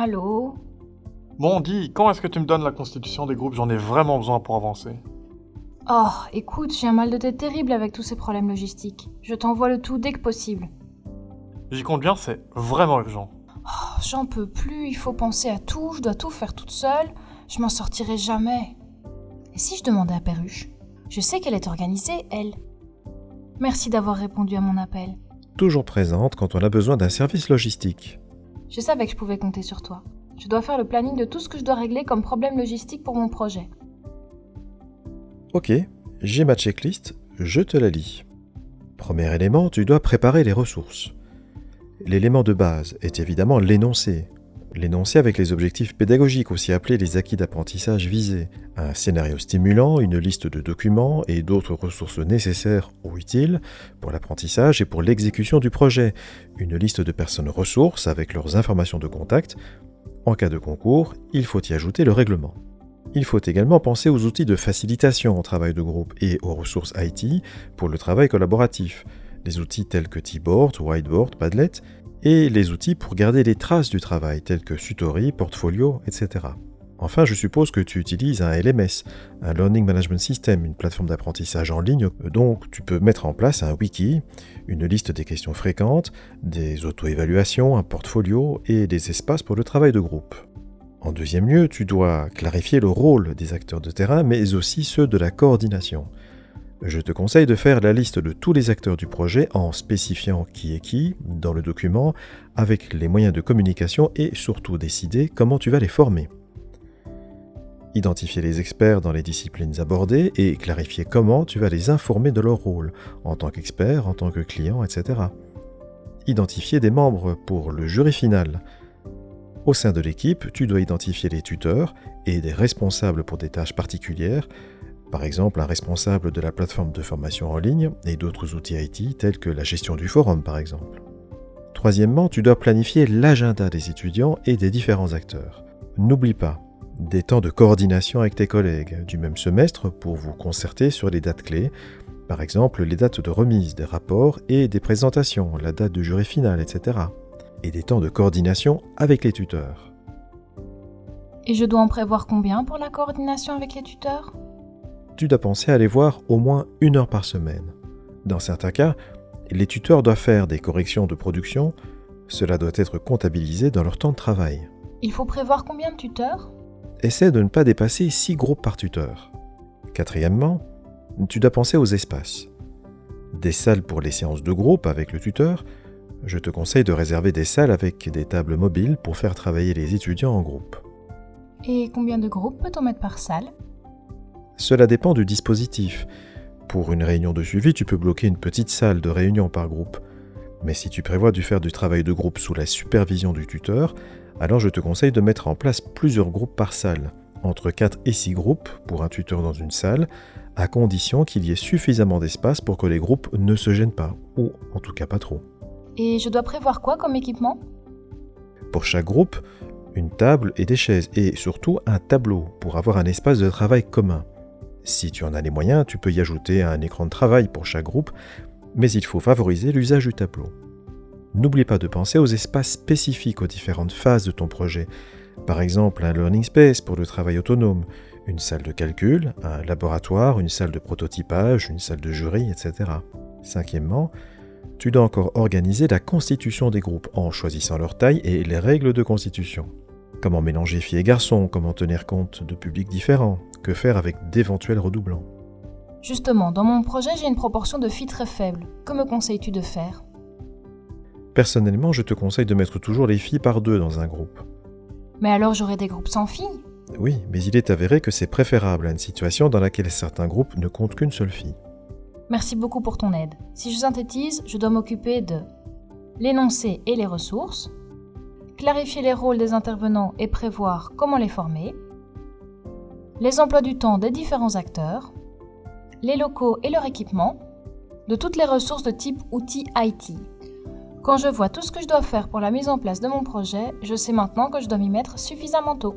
Allô? Bon, dis, quand est-ce que tu me donnes la constitution des groupes? J'en ai vraiment besoin pour avancer. Oh, écoute, j'ai un mal de tête terrible avec tous ces problèmes logistiques. Je t'envoie le tout dès que possible. J'y compte bien, c'est vraiment urgent. Oh, J'en peux plus, il faut penser à tout, je dois tout faire toute seule. Je m'en sortirai jamais. Et si je demandais à Perruche? Je sais qu'elle est organisée, elle. Merci d'avoir répondu à mon appel. Toujours présente quand on a besoin d'un service logistique. Je savais que je pouvais compter sur toi. Je dois faire le planning de tout ce que je dois régler comme problème logistique pour mon projet. Ok, j'ai ma checklist, je te la lis. Premier élément, tu dois préparer les ressources. L'élément de base est évidemment l'énoncé. L'énoncé avec les objectifs pédagogiques, aussi appelés les acquis d'apprentissage visés, un scénario stimulant, une liste de documents et d'autres ressources nécessaires ou utiles pour l'apprentissage et pour l'exécution du projet, une liste de personnes ressources avec leurs informations de contact. En cas de concours, il faut y ajouter le règlement. Il faut également penser aux outils de facilitation au travail de groupe et aux ressources IT pour le travail collaboratif, les outils tels que T-Board, Whiteboard, Padlet, et les outils pour garder les traces du travail tels que Sutori, Portfolio, etc. Enfin, je suppose que tu utilises un LMS, un Learning Management System, une plateforme d'apprentissage en ligne, donc tu peux mettre en place un wiki, une liste des questions fréquentes, des auto-évaluations, un portfolio et des espaces pour le travail de groupe. En deuxième lieu, tu dois clarifier le rôle des acteurs de terrain, mais aussi ceux de la coordination. Je te conseille de faire la liste de tous les acteurs du projet en spécifiant qui est qui dans le document, avec les moyens de communication et surtout décider comment tu vas les former. Identifier les experts dans les disciplines abordées et clarifier comment tu vas les informer de leur rôle, en tant qu'expert, en tant que client, etc. Identifier des membres pour le jury final. Au sein de l'équipe, tu dois identifier les tuteurs et des responsables pour des tâches particulières, par exemple un responsable de la plateforme de formation en ligne et d'autres outils IT tels que la gestion du forum par exemple. Troisièmement, tu dois planifier l'agenda des étudiants et des différents acteurs. N'oublie pas, des temps de coordination avec tes collègues du même semestre pour vous concerter sur les dates clés, par exemple les dates de remise des rapports et des présentations, la date de jury final, etc. Et des temps de coordination avec les tuteurs. Et je dois en prévoir combien pour la coordination avec les tuteurs? Tu dois penser à les voir au moins une heure par semaine. Dans certains cas, les tuteurs doivent faire des corrections de production, cela doit être comptabilisé dans leur temps de travail. Il faut prévoir combien de tuteurs? Essaie de ne pas dépasser 6 groupes par tuteur. Quatrièmement, tu dois penser aux espaces. Des salles pour les séances de groupe avec le tuteur. Je te conseille de réserver des salles avec des tables mobiles pour faire travailler les étudiants en groupe. Et combien de groupes peut-on mettre par salle? Cela dépend du dispositif. Pour une réunion de suivi, tu peux bloquer une petite salle de réunion par groupe. Mais si tu prévois de faire du travail de groupe sous la supervision du tuteur, alors je te conseille de mettre en place plusieurs groupes par salle, entre 4 et 6 groupes pour un tuteur dans une salle, à condition qu'il y ait suffisamment d'espace pour que les groupes ne se gênent pas, ou en tout cas pas trop. Et je dois prévoir quoi comme équipement? Pour chaque groupe, une table et des chaises, et surtout un tableau pour avoir un espace de travail commun. Si tu en as les moyens, tu peux y ajouter un écran de travail pour chaque groupe, mais il faut favoriser l'usage du tableau. N'oublie pas de penser aux espaces spécifiques aux différentes phases de ton projet. Par exemple, un learning space pour le travail autonome, une salle de calcul, un laboratoire, une salle de prototypage, une salle de jury, etc. Cinquièmement, tu dois encore organiser la constitution des groupes en choisissant leur taille et les règles de constitution. Comment mélanger filles et garçons, comment tenir compte de publics différents, que faire avec d'éventuels redoublants? Justement, dans mon projet, j'ai une proportion de filles très faible. Que me conseilles-tu de faire? Personnellement, je te conseille de mettre toujours les filles par deux dans un groupe. Mais alors j'aurai des groupes sans filles? Oui, mais il est avéré que c'est préférable à une situation dans laquelle certains groupes ne comptent qu'une seule fille. Merci beaucoup pour ton aide. Si je synthétise, je dois m'occuper de l'énoncé et les ressources, clarifier les rôles des intervenants et prévoir comment les former, les emplois du temps des différents acteurs, les locaux et leur équipement, de toutes les ressources de type outils IT. Quand je vois tout ce que je dois faire pour la mise en place de mon projet, je sais maintenant que je dois m'y mettre suffisamment tôt.